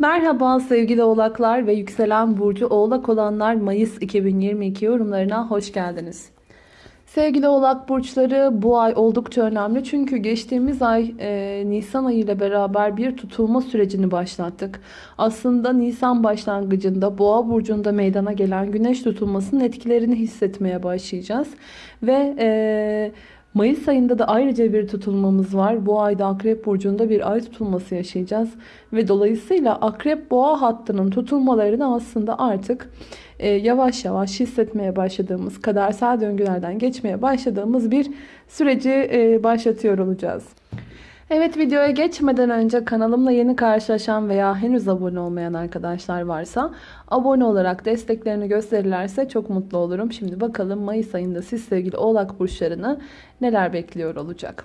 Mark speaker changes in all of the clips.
Speaker 1: Merhaba sevgili oğlaklar ve yükselen burcu oğlak olanlar Mayıs 2022 yorumlarına hoş geldiniz. Sevgili oğlak burçları bu ay oldukça önemli çünkü geçtiğimiz ay e, Nisan ayı ile beraber bir tutulma sürecini başlattık. Aslında Nisan başlangıcında boğa burcunda meydana gelen güneş tutulmasının etkilerini hissetmeye başlayacağız. Ve e, Mayıs ayında da ayrıca bir tutulmamız var. Bu ayda Akrep Burcu'nda bir ay tutulması yaşayacağız. Ve dolayısıyla Akrep Boğa hattının tutulmalarını aslında artık e, yavaş yavaş hissetmeye başladığımız, kadersel döngülerden geçmeye başladığımız bir süreci e, başlatıyor olacağız. Evet videoya geçmeden önce kanalımla yeni karşılaşan veya henüz abone olmayan arkadaşlar varsa abone olarak desteklerini gösterirlerse çok mutlu olurum. Şimdi bakalım Mayıs ayında siz sevgili oğlak burçlarını neler bekliyor olacak.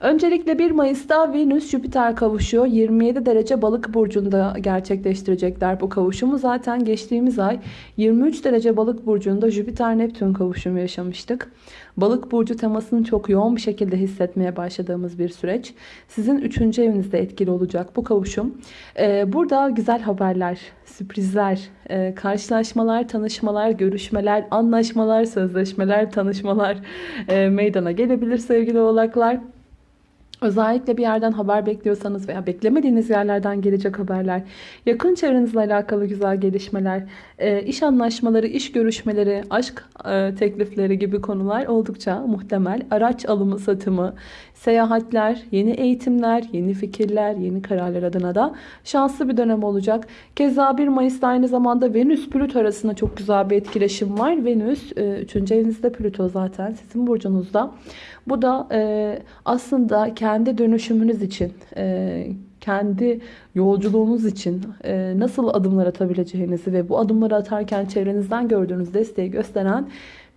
Speaker 1: Öncelikle 1 Mayıs'ta Venüs Jüpiter kavuşuyor. 27 derece balık burcunda gerçekleştirecekler bu kavuşumu. Zaten geçtiğimiz ay 23 derece balık burcunda Jüpiter Neptün kavuşumu yaşamıştık. Balık burcu temasını çok yoğun bir şekilde hissetmeye başladığımız bir süreç. Sizin 3. evinizde etkili olacak bu kavuşum. Ee, burada güzel haberler, sürprizler, e, karşılaşmalar, tanışmalar, görüşmeler, anlaşmalar, sözleşmeler, tanışmalar e, meydana gelebilir sevgili oğlaklar. Özellikle bir yerden haber bekliyorsanız veya beklemediğiniz yerlerden gelecek haberler, yakın çevrenizle alakalı güzel gelişmeler, e, iş anlaşmaları, iş görüşmeleri, aşk e, teklifleri gibi konular oldukça muhtemel. Araç alımı, satımı, seyahatler, yeni eğitimler, yeni fikirler, yeni kararlar adına da şanslı bir dönem olacak. Keza 1 Mayıs'ta aynı zamanda Venüs-Plüto arasında çok güzel bir etkileşim var. Venüs 3. E, evinizde, Plüto zaten sizin burcunuzda. Bu da e, aslında kendi dönüşümünüz için, e, kendi yolculuğunuz için e, nasıl adımlar atabileceğinizi ve bu adımları atarken çevrenizden gördüğünüz desteği gösteren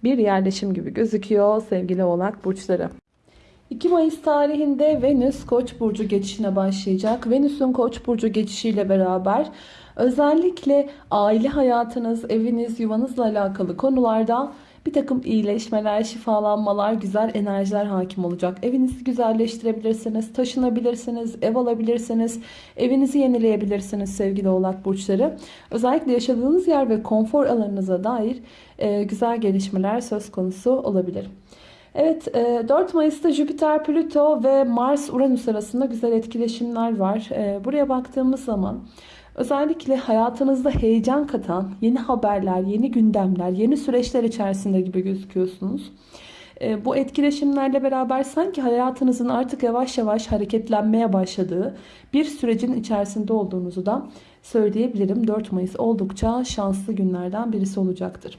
Speaker 1: bir yerleşim gibi gözüküyor sevgili oğlak burçları. 2 Mayıs tarihinde Venüs Koç burcu geçişine başlayacak. Venüs'ün Koç burcu geçişiyle beraber özellikle aile hayatınız, eviniz, yuvanızla alakalı konularda bir takım iyileşmeler, şifalanmalar, güzel enerjiler hakim olacak. Evinizi güzelleştirebilirsiniz, taşınabilirsiniz, ev alabilirsiniz, evinizi yenileyebilirsiniz sevgili oğlak burçları. Özellikle yaşadığınız yer ve konfor alanınıza dair e, güzel gelişmeler söz konusu olabilir. Evet 4 e, Mayıs'ta Jüpiter, Plüto ve Mars, Uranüs arasında güzel etkileşimler var. E, buraya baktığımız zaman Özellikle hayatınızda heyecan katan yeni haberler, yeni gündemler, yeni süreçler içerisinde gibi gözüküyorsunuz. E, bu etkileşimlerle beraber sanki hayatınızın artık yavaş yavaş hareketlenmeye başladığı bir sürecin içerisinde olduğunuzu da söyleyebilirim. 4 Mayıs oldukça şanslı günlerden birisi olacaktır.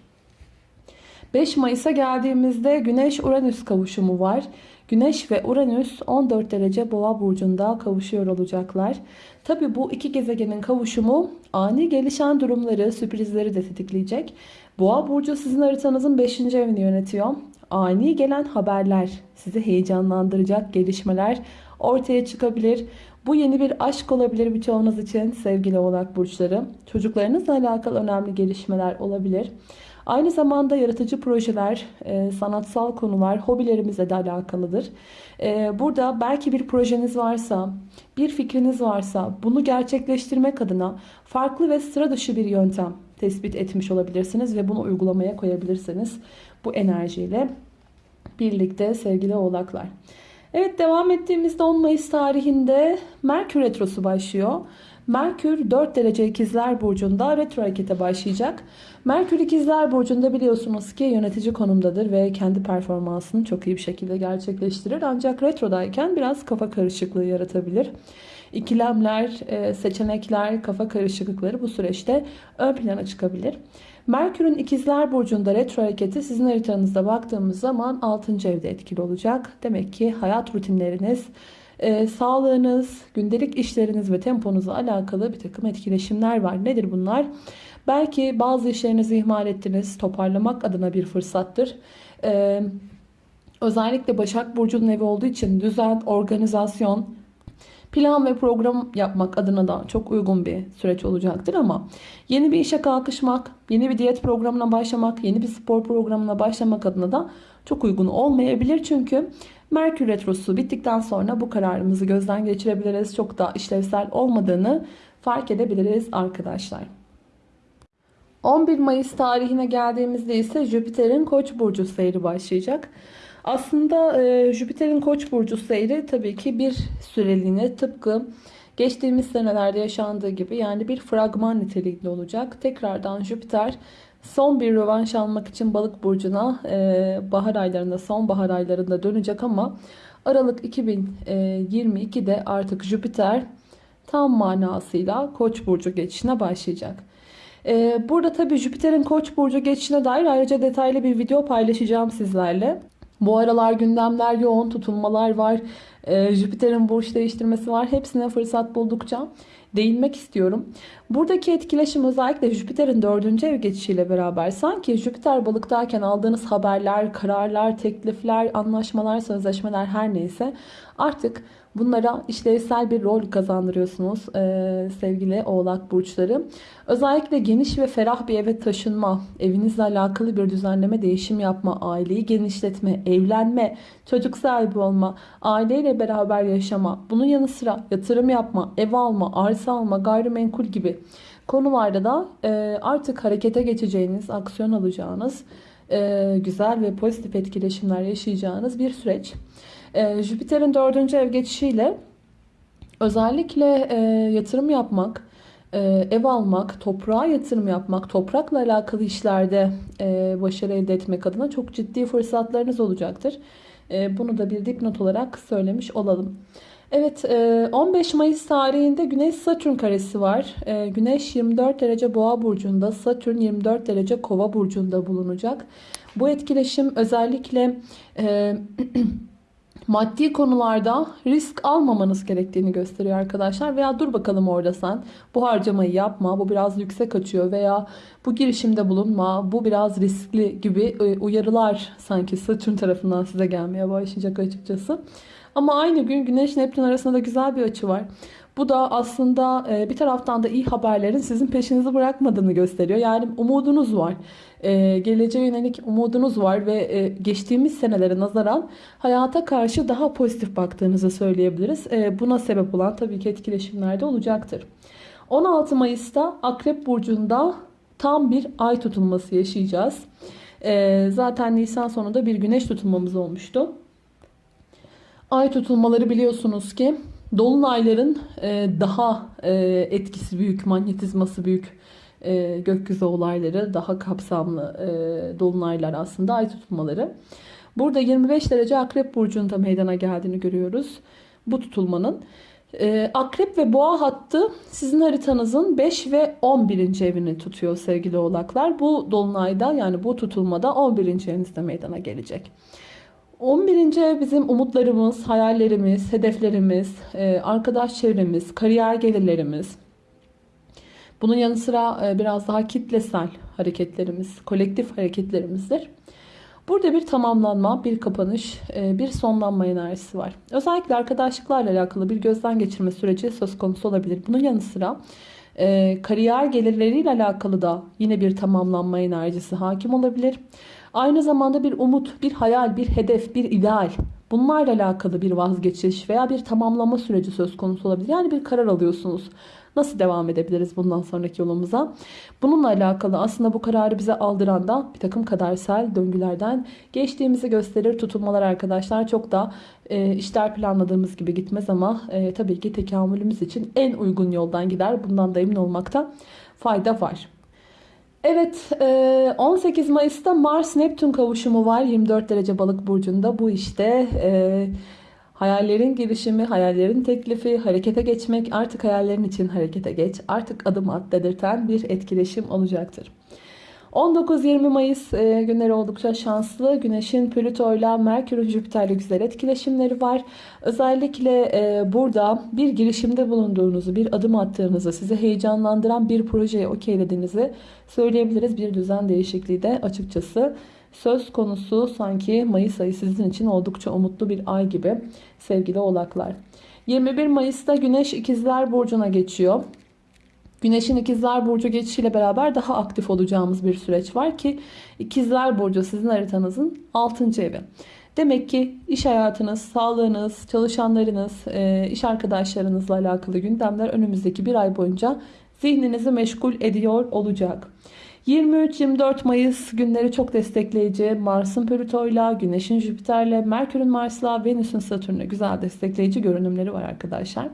Speaker 1: 5 Mayıs'a geldiğimizde Güneş-Uranüs kavuşumu var. Güneş ve Uranüs 14 derece boğa burcunda kavuşuyor olacaklar. Tabi bu iki gezegenin kavuşumu ani gelişen durumları, sürprizleri de tetikleyecek. Boğa burcu sizin haritanızın 5. evini yönetiyor. Ani gelen haberler, sizi heyecanlandıracak gelişmeler ortaya çıkabilir. Bu yeni bir aşk olabilir birçoğunuz için sevgili oğlak burçları. Çocuklarınızla alakalı önemli gelişmeler olabilir. Aynı zamanda yaratıcı projeler, e, sanatsal konular, hobilerimizle de alakalıdır. E, burada belki bir projeniz varsa, bir fikriniz varsa bunu gerçekleştirmek adına farklı ve sıra dışı bir yöntem tespit etmiş olabilirsiniz ve bunu uygulamaya koyabilirsiniz bu enerjiyle birlikte sevgili oğlaklar. Evet devam ettiğimizde 10 Mayıs tarihinde Merkür Retrosu başlıyor. Merkür 4 derece ikizler burcunda retro harekete başlayacak. Merkür ikizler burcunda biliyorsunuz ki yönetici konumdadır ve kendi performansını çok iyi bir şekilde gerçekleştirir. Ancak retrodayken biraz kafa karışıklığı yaratabilir. İkilemler, e, seçenekler, kafa karışıklıkları bu süreçte ön plana çıkabilir. Merkür'ün ikizler burcunda retro hareketi sizin haritanızda baktığımız zaman 6. evde etkili olacak. Demek ki hayat rutinleriniz, e, sağlığınız, gündelik işleriniz ve temponuzla alakalı bir takım etkileşimler var. Nedir bunlar? Belki bazı işlerinizi ihmal ettiniz. Toparlamak adına bir fırsattır. E, özellikle Başak Burcu'nun evi olduğu için düzen, organizasyon, plan ve program yapmak adına da çok uygun bir süreç olacaktır ama yeni bir işe kalkışmak, yeni bir diyet programına başlamak, yeni bir spor programına başlamak adına da çok uygun olmayabilir. Çünkü Merkür Retrosu bittikten sonra bu kararımızı gözden geçirebiliriz. Çok da işlevsel olmadığını fark edebiliriz arkadaşlar. 11 Mayıs tarihine geldiğimizde ise Jüpiter'in Koç burcu seyri başlayacak. Aslında e, Jüpiter'in Koç burcu seyri tabii ki bir süreliğine tıpkı geçtiğimiz senelerde yaşandığı gibi yani bir fragman niteliğinde olacak. Tekrardan Jüpiter son bir rövanş almak için Balık burcuna e, bahar aylarında, son bahar aylarında dönecek ama Aralık 2022'de artık Jüpiter tam manasıyla Koç burcu geçişine başlayacak. Ee, burada tabii Jüpiter'in Koç burcu geçişine dair ayrıca detaylı bir video paylaşacağım sizlerle. Bu aralar gündemler yoğun, tutulmalar var. Ee, Jüpiter'in burç değiştirmesi var. Hepsine fırsat buldukça değinmek istiyorum. Buradaki etkileşim özellikle Jüpiter'in dördüncü ev geçişiyle beraber sanki Jüpiter balıktayken aldığınız haberler, kararlar, teklifler, anlaşmalar, sözleşmeler her neyse artık bunlara işlevsel bir rol kazandırıyorsunuz ee, sevgili oğlak burçları. Özellikle geniş ve ferah bir eve taşınma, evinizle alakalı bir düzenleme, değişim yapma, aileyi genişletme, evlenme, çocuk sahibi olma, aileyle beraber yaşama, bunun yanı sıra yatırım yapma, ev alma, arsa alma, gayrimenkul gibi konularda da e, artık harekete geçeceğiniz, aksiyon alacağınız, e, güzel ve pozitif etkileşimler yaşayacağınız bir süreç. E, Jüpiter'in dördüncü ev geçişiyle özellikle e, yatırım yapmak, e, ev almak, toprağa yatırım yapmak, toprakla alakalı işlerde e, başarı elde etmek adına çok ciddi fırsatlarınız olacaktır. E, bunu da bir dipnot olarak söylemiş olalım. Evet 15 Mayıs tarihinde Güneş Satürn karesi var. Güneş 24 derece boğa burcunda, Satürn 24 derece kova burcunda bulunacak. Bu etkileşim özellikle maddi konularda risk almamanız gerektiğini gösteriyor arkadaşlar. Veya dur bakalım orada sen bu harcamayı yapma bu biraz yüksek açıyor veya bu girişimde bulunma bu biraz riskli gibi uyarılar sanki Satürn tarafından size gelmeye başlayacak açıkçası. Ama aynı gün Güneş Neptün arasında da güzel bir açı var. Bu da aslında e, bir taraftan da iyi haberlerin sizin peşinizi bırakmadığını gösteriyor. Yani umudunuz var. E, geleceğe yönelik umudunuz var ve e, geçtiğimiz senelere nazaran hayata karşı daha pozitif baktığınızı söyleyebiliriz. Buna sebep olan tabii ki etkileşimlerde olacaktır. 16 Mayıs'ta Akrep Burcu'nda tam bir ay tutulması yaşayacağız. Zaten Nisan sonunda bir güneş tutulmamız olmuştu. Ay tutulmaları biliyorsunuz ki dolunayların e, daha e, etkisi büyük, manyetizması büyük e, gökyüzü olayları, daha kapsamlı dolunaylar aslında ay tutulmaları. Burada 25 derece akrep burcunda meydana geldiğini görüyoruz bu tutulmanın. Akrep ve boğa hattı sizin haritanızın 5 ve 11. evini tutuyor sevgili oğlaklar. Bu dolunayda yani bu tutulmada 11. evinizde meydana gelecek. 11. ev bizim umutlarımız, hayallerimiz, hedeflerimiz, e, arkadaş çevremiz, kariyer gelirlerimiz. Bunun yanı sıra e, biraz daha kitlesel hareketlerimiz, kolektif hareketlerimizdir. Burada bir tamamlanma, bir kapanış, e, bir sonlanma enerjisi var. Özellikle arkadaşlıklarla alakalı bir gözden geçirme süreci söz konusu olabilir. Bunun yanı sıra kariyer gelirleriyle alakalı da yine bir tamamlanma enerjisi hakim olabilir. Aynı zamanda bir umut, bir hayal, bir hedef, bir ideal. Bunlarla alakalı bir vazgeçiş veya bir tamamlama süreci söz konusu olabilir. Yani bir karar alıyorsunuz. Nasıl devam edebiliriz bundan sonraki yolumuza? Bununla alakalı aslında bu kararı bize aldıran da bir takım kadersel döngülerden geçtiğimizi gösterir. Tutulmalar arkadaşlar çok da e, işler planladığımız gibi gitmez ama e, tabii ki tekamülümüz için en uygun yoldan gider. Bundan da emin olmakta fayda var. Evet 18 e, Mayıs'ta Mars Neptün kavuşumu var 24 derece balık burcunda bu işte e, hayallerin girişimi hayallerin teklifi harekete geçmek artık hayallerin için harekete geç artık adım at dedirten bir etkileşim olacaktır. 19-20 Mayıs e, günleri oldukça şanslı. Güneşin Plüto ile Merkür'ün Jüpiter'le güzel etkileşimleri var. Özellikle e, burada bir girişimde bulunduğunuzu, bir adım attığınızı, sizi heyecanlandıran bir projeye okeylediğinizi söyleyebiliriz. Bir düzen değişikliği de açıkçası söz konusu sanki Mayıs ayı sizin için oldukça umutlu bir ay gibi sevgili oğlaklar. 21 Mayıs'ta Güneş İkizler Burcu'na geçiyor. Güneşin ikizler burcu geçişiyle beraber daha aktif olacağımız bir süreç var ki ikizler burcu sizin haritanızın 6. evi. Demek ki iş hayatınız, sağlığınız, çalışanlarınız, e, iş arkadaşlarınızla alakalı gündemler önümüzdeki bir ay boyunca zihninizi meşgul ediyor olacak. 23-24 Mayıs günleri çok destekleyici. Mars'ın Plüto'yla, Güneş'in Jüpiter'le, Merkür'ün Mars'la, Venüs'ün Satürn'le güzel destekleyici görünümleri var arkadaşlar.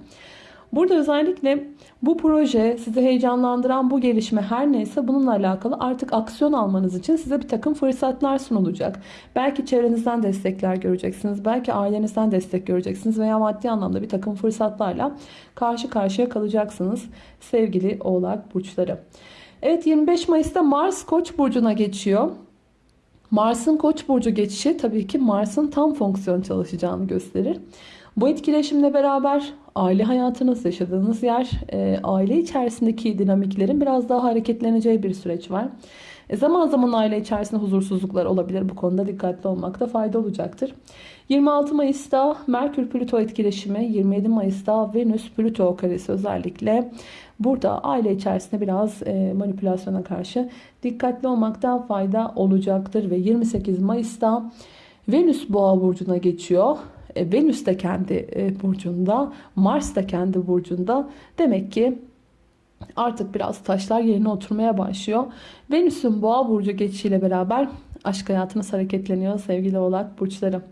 Speaker 1: Burada özellikle bu proje sizi heyecanlandıran bu gelişme her neyse bununla alakalı artık aksiyon almanız için size bir takım fırsatlar sunulacak. Belki çevrenizden destekler göreceksiniz. Belki ailenizden destek göreceksiniz veya maddi anlamda bir takım fırsatlarla karşı karşıya kalacaksınız sevgili oğlak burçları. Evet 25 Mayıs'ta Mars Koç burcuna geçiyor. Mars'ın Koç burcu geçişi tabii ki Mars'ın tam fonksiyon çalışacağını gösterir. Bu etkileşimle beraber aile hayatınız, yaşadığınız yer, e, aile içerisindeki dinamiklerin biraz daha hareketleneceği bir süreç var. E, zaman zaman aile içerisinde huzursuzluklar olabilir. Bu konuda dikkatli olmakta fayda olacaktır. 26 Mayıs'ta Merkür Plüto etkileşimi, 27 Mayıs'ta Venüs Plüto karesi özellikle burada aile içerisinde biraz e, manipülasyona karşı dikkatli olmakta fayda olacaktır ve 28 Mayıs'ta Venüs Boğa burcuna geçiyor. E, Venüs de kendi e, burcunda, Mars da kendi burcunda. Demek ki artık biraz taşlar yerine oturmaya başlıyor. Venüs'ün boğa burcu geçişiyle beraber aşk hayatınız hareketleniyor sevgili oğlak burçları.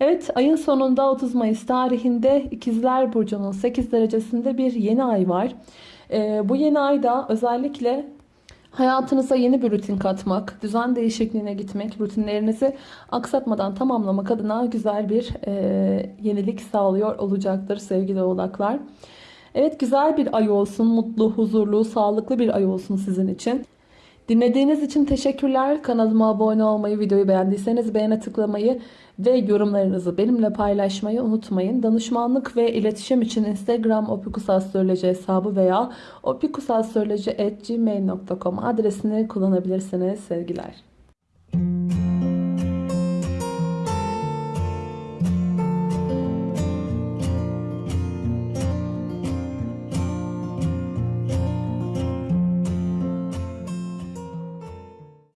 Speaker 1: Evet ayın sonunda 30 Mayıs tarihinde İkizler Burcu'nun 8 derecesinde bir yeni ay var. Ee, bu yeni ayda özellikle hayatınıza yeni bir rutin katmak, düzen değişikliğine gitmek, rutinlerinizi aksatmadan tamamlamak adına güzel bir e, yenilik sağlıyor olacaktır sevgili oğlaklar. Evet güzel bir ay olsun, mutlu, huzurlu, sağlıklı bir ay olsun sizin için. Dinlediğiniz için teşekkürler. Kanalıma abone olmayı, videoyu beğendiyseniz beğene tıklamayı ve yorumlarınızı benimle paylaşmayı unutmayın. Danışmanlık ve iletişim için Instagram opikusastroloji hesabı veya opikusastroloji.gmail.com adresini kullanabilirsiniz sevgiler.